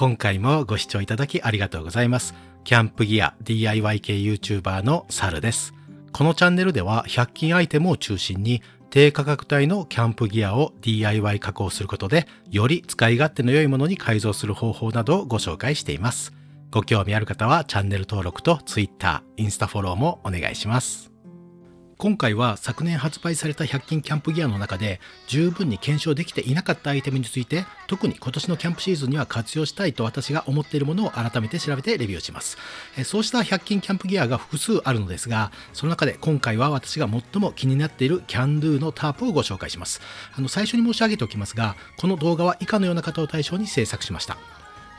今回もご視聴いただきありがとうございます。キャンプギア DIY 系 YouTuber のサルです。このチャンネルでは100均アイテムを中心に低価格帯のキャンプギアを DIY 加工することでより使い勝手の良いものに改造する方法などをご紹介しています。ご興味ある方はチャンネル登録と Twitter、インスタフォローもお願いします。今回は昨年発売された100均キャンプギアの中で十分に検証できていなかったアイテムについて特に今年のキャンプシーズンには活用したいと私が思っているものを改めて調べてレビューします。そうした100均キャンプギアが複数あるのですがその中で今回は私が最も気になっているキャンドゥのタープをご紹介します。あの最初に申し上げておきますがこの動画は以下のような方を対象に制作しました。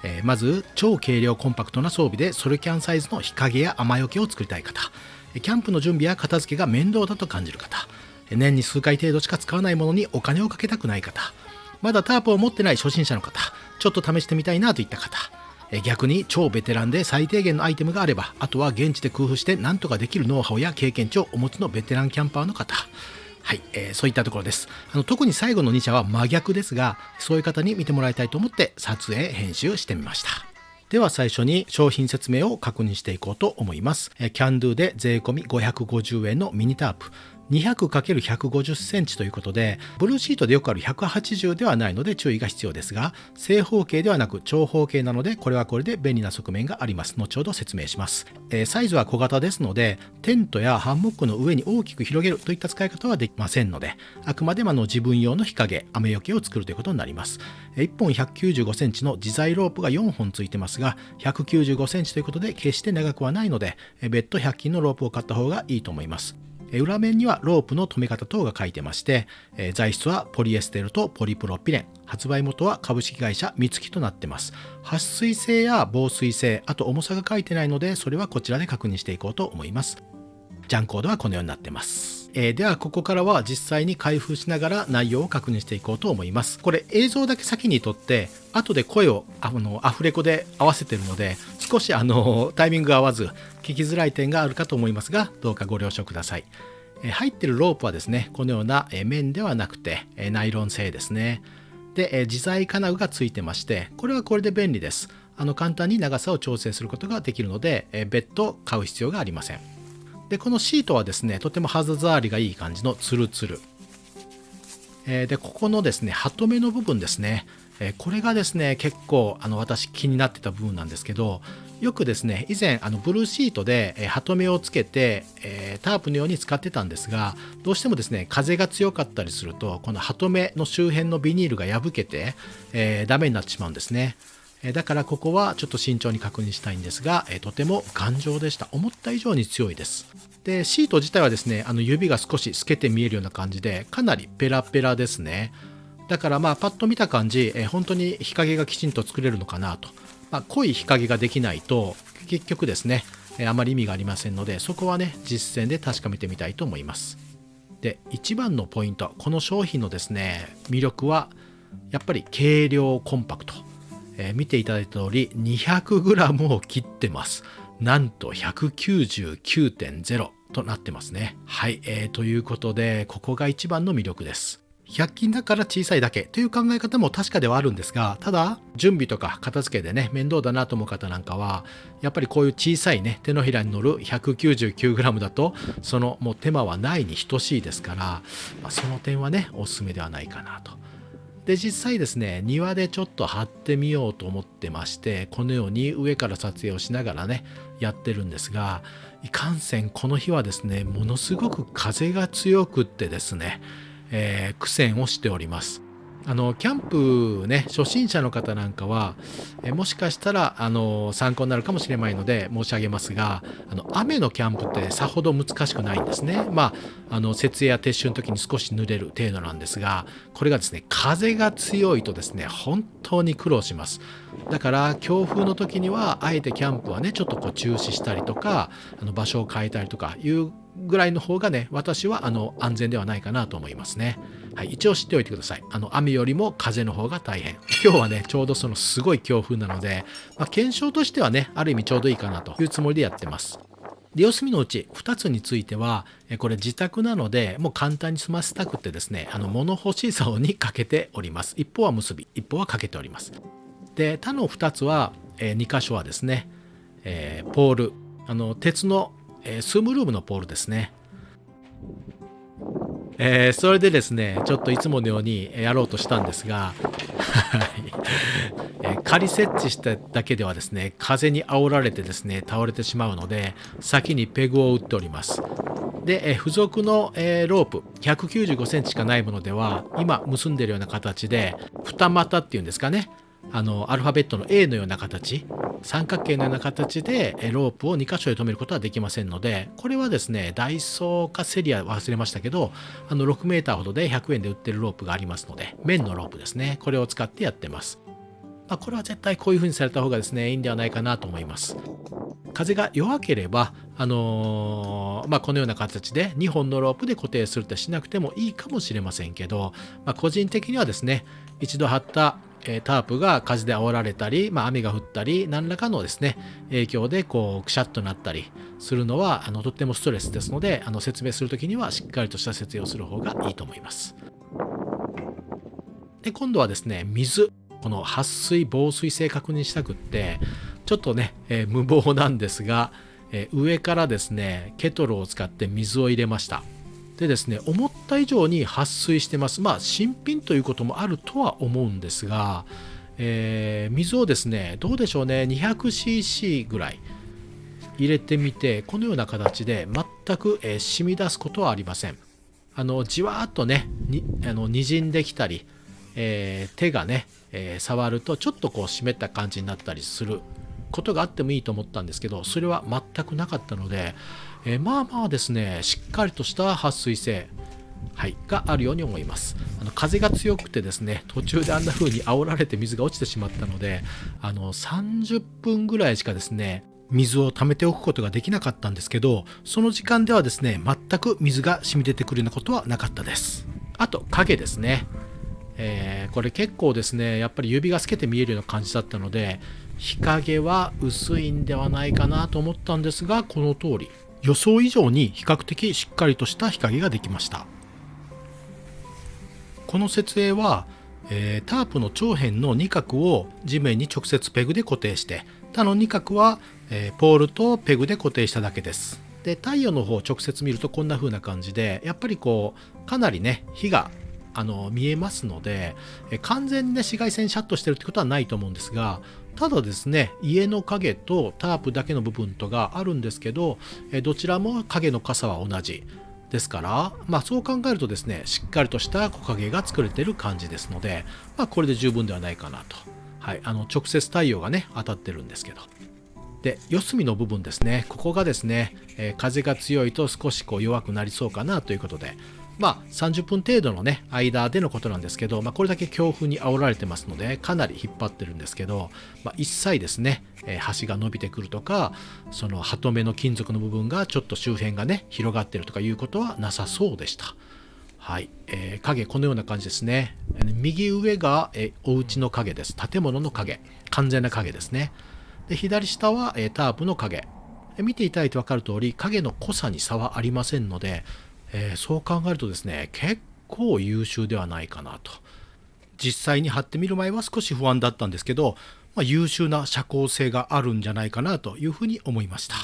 えまず超軽量コンパクトな装備でソルキャンサイズの日陰や雨よけを作りたい方。キャンプの準備や片付けが面倒だと感じる方。年に数回程度しか使わないものにお金をかけたくない方。まだタープを持ってない初心者の方。ちょっと試してみたいなといった方。逆に超ベテランで最低限のアイテムがあればあとは現地で工夫して何とかできるノウハウや経験値をお持ちのベテランキャンパーの方。はい、えー、そういったところです。あの特に最後の2社は真逆ですがそういう方に見てもらいたいと思って撮影編集してみました。では最初に商品説明を確認していこうと思います。キャンドゥで税込み550円のミニタープ。200×150 センチということで、ブルーシートでよくある180ではないので注意が必要ですが、正方形ではなく長方形なので、これはこれで便利な側面があります。後ほど説明します。えー、サイズは小型ですので、テントやハンモックの上に大きく広げるといった使い方はできませんので、あくまでもの自分用の日陰、雨よけを作るということになります。1本195センチの自在ロープが4本ついてますが、195センチということで決して長くはないので、別途100均のロープを買った方がいいと思います。裏面にはロープの留め方等が書いてまして、材質はポリエステルとポリプロピレン、発売元は株式会社三月となってます。撥水性や防水性、あと重さが書いてないので、それはこちらで確認していこうと思います。ジャンコードはこのようになってます。えー、ではここからは実際に開封しながら内容を確認していこうと思います。これ映像だけ先に撮って後で声をあのアフレコで合わせてるので少しあのタイミングが合わず聞きづらい点があるかと思いますがどうかご了承ください。入ってるロープはですねこのような面ではなくてナイロン製ですね。で自在金具がついてましてこれはこれで便利です。あの簡単に長さを調整することができるので別途買う必要がありません。でこのシートはですねとても肌触りがいい感じのツルツル、えー、でここのですねハトメの部分ですね、え、これがですね結構あの私気になってた部分なんですけどよくですね以前あのブルーシートで、えー、ハトメをつけて、えー、タープのように使ってたんですがどうしてもですね風が強かったりするとこのハトメの周辺のビニールが破けて、えー、ダメになってしまうんですね。だからここはちょっと慎重に確認したいんですが、えとても頑丈でした。思った以上に強いです。で、シート自体はですね、あの指が少し透けて見えるような感じで、かなりペラペラですね。だからまあパッと見た感じ、え本当に日陰がきちんと作れるのかなと。まあ、濃い日陰ができないと、結局ですね、えあまり意味がありませんので、そこはね、実践で確かめてみたいと思います。で、一番のポイント、この商品のですね、魅力は、やっぱり軽量コンパクト。えー、見ていただいた通り 200g を切ってます。なんと199.0となってますね。はい、えー、ということでここが一番の魅力です。100均だから小さいだけという考え方も確かではあるんですがただ準備とか片付けでね面倒だなと思う方なんかはやっぱりこういう小さいね手のひらに乗る 199g だとそのもう手間はないに等しいですから、まあ、その点はねおすすめではないかなとで実際ですね庭でちょっと貼ってみようと思ってましてこのように上から撮影をしながらねやってるんですがいかんせんこの日はですねものすごく風が強くってですね、えー、苦戦をしております。あのキャンプね初心者の方なんかはえもしかしたらあの参考になるかもしれないので申し上げますがあの雨のキャンプってさほど難しくないんですねまああの設営や撤収の時に少し濡れる程度なんですがこれがですね風が強いとですね本当に苦労しますだから強風の時にはあえてキャンプはねちょっとこう中止したりとかあの場所を変えたりとかいうぐらいの方がね私はあの安全ではないかなと思いますね。はい、一応知っておいてください。あの雨よりも風の方が大変。今日はねちょうどそのすごい強風なので、まあ、検証としてはねある意味ちょうどいいかなというつもりでやってます。で四隅のうち2つについてはこれ自宅なのでもう簡単に済ませたくてですねあの物干し竿にかけております一方は結び一方はかけておりますで他の2つは、えー、2箇所はですね、えー、ポールあの鉄の、えー、スームルームのポールですねえー、それでですね、ちょっといつものようにやろうとしたんですが、え、仮設置しただけではですね、風に煽られてですね、倒れてしまうので、先にペグを打っております。で、え、付属の、えー、ロープ、195センチしかないものでは、今結んでるような形で、二股っていうんですかね、あのアルファベットの A のような形。三角形のような形でロープを2箇所で止めることはできませんのでこれはですねダイソーかセリア忘れましたけどあの 6m ほどで100円で売ってるロープがありますので面のロープですね。これを使ってやってます、まあ、これは絶対こういう風にされた方がですねいいんではないかなと思います。風が弱ければ、あのー、まあ、このような形で2本のロープで固定するってしなくてもいいかもしれませんけど、まあ、個人的にはですね一度貼ったえタープが風で煽られたり、まあ、雨が降ったり何らかのですね影響でこうくしゃっとなったりするのはあのとってもストレスですのであの説明する時にはしっかりとした説明をする方がいいと思います。で今度はですね水この撥水防水性確認したくってちょっとね、えー、無謀なんですが、えー、上からですねケトルを使って水を入れました。でですね思った以上に撥水してます。まあ新品ということもあるとは思うんですが、えー、水をですねどうでしょうね 200cc ぐらい入れてみてこのような形で全く、えー、染み出すことはありません。あのじわーっとねにあの滲んできたり、えー、手がね、え触るとちょっとこう湿った感じになったりすることがあってもいいと思ったんですけどそれは全くなかったのでえー、まあまあですねしっかりとした撥水性はい、があるように思います。あの風が強くてですね途中であんな風に煽られて水が落ちてしまったのであの30分ぐらいしかですね水を溜めておくことができなかったんですけどその時間ではですね全く水が染み出てくるようなことはなかったです。あと影ですね、えー、これ結構ですねやっぱり指が透けて見えるような感じだったので日陰は薄いんではないかなと思ったんですがこの通り。予想以上に比較的しっかりとした日陰ができました。この設営は、えー、タープの長辺の2角を地面に直接ペグで固定して他の2角は、えー、ポールとペグで固定しただけです。で太陽の方を直接見るとこんな風な感じでやっぱりこうかなりね火があの見えますので、完全にね紫外線シャットしてるってことはないと思うんですがただですね家の影とタープだけの部分とがあるんですけどどちらも影の傘は同じ。ですから、まあ、そう考えるとですねしっかりとした木陰が作れてる感じですので、まあ、これで十分ではないかなと、はい、あの直接太陽がね当たってるんですけど。で四隅の部分ですね。ここがですね、え、風が強いと少しこう弱くなりそうかなということでまあ、30分程度のね間でのことなんですけど、まあ、これだけ強風に煽られてますのでかなり引っ張ってるんですけど、まあ、一切ですね、えー、端が伸びてくるとかそのハトメの金属の部分がちょっと周辺がね広がってるとかいうことはなさそうでした。はい、えー、影このような感じですね。右上が、えー、お家の影です。建物の影。完全な影ですね。で左下は、え、タープの影。見ていただいて分かる通り影の濃さに差はありませんのでえー、そう考えるとですね結構優秀ではないかなと実際に貼ってみる前は少し不安だったんですけど、まあ、優秀な遮光性があるんじゃないかなというふうに思いました。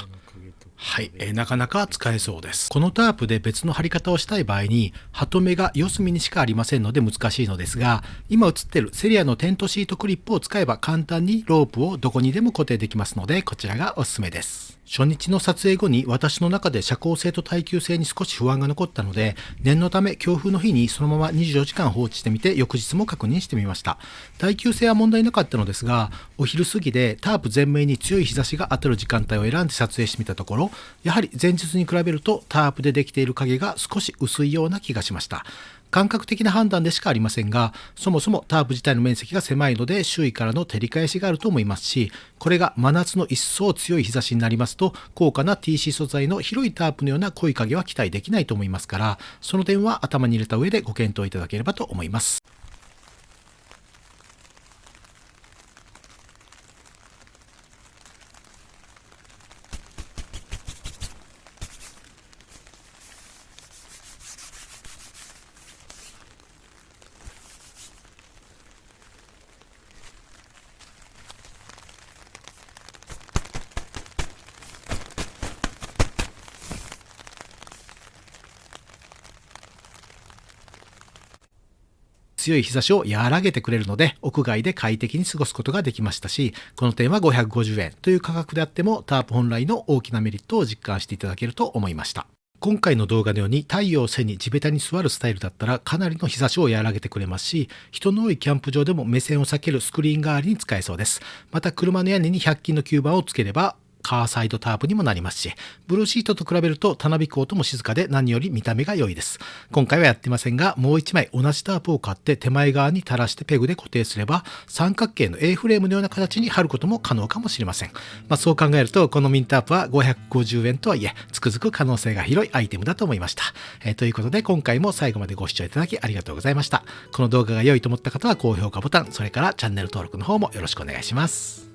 はい、えー、なかなか使えそうです。このタープで別の張り方をしたい場合に、ハトメが四隅にしかありませんので難しいのですが、今映ってるセリアのテントシートクリップを使えば簡単にロープをどこにでも固定できますので、こちらがおすすめです。初日の撮影後に私の中で遮光性と耐久性に少し不安が残ったので、念のため強風の日にそのまま24時間放置してみて翌日も確認してみました。耐久性は問題なかったのですが、お昼過ぎでタープ全面に強い日差しが当たる時間帯を選んで撮影してみたところ、やはり前日に比べるとタープでできている影が少し薄いような気がしました。感覚的な判断でしかありませんが、そもそもタープ自体の面積が狭いので周囲からの照り返しがあると思いますし、これが真夏の一層強い日差しになりますと、高価な TC 素材の広いタープのような濃い影は期待できないと思いますから、その点は頭に入れた上でご検討いただければと思います。強い日差しを和らげてくれるので、屋外で快適に過ごすことができましたし、この点は550円という価格であっても、タープ本来の大きなメリットを実感していただけると思いました。今回の動画のように太陽を背に地べたに座るスタイルだったらかなりの日差しを和らげてくれますし、人の多いキャンプ場でも目線を避けるスクリーン代わりに使えそうです。また車の屋根に100均の吸盤をつければカーサイドタープにもなりますし、ブルーシートと比べるとたなびく音も静かで何より見た目が良いです。今回はやってませんが、もう1枚同じタープを買って手前側に垂らしてペグで固定すれば、三角形の A フレームのような形に貼ることも可能かもしれません。まあ、そう考えると、このミンタープは550円とはいえ、つくづく可能性が広いアイテムだと思いました。えー、ということで、今回も最後までご視聴いただきありがとうございました。この動画が良いと思った方は高評価ボタン、それからチャンネル登録の方もよろしくお願いします。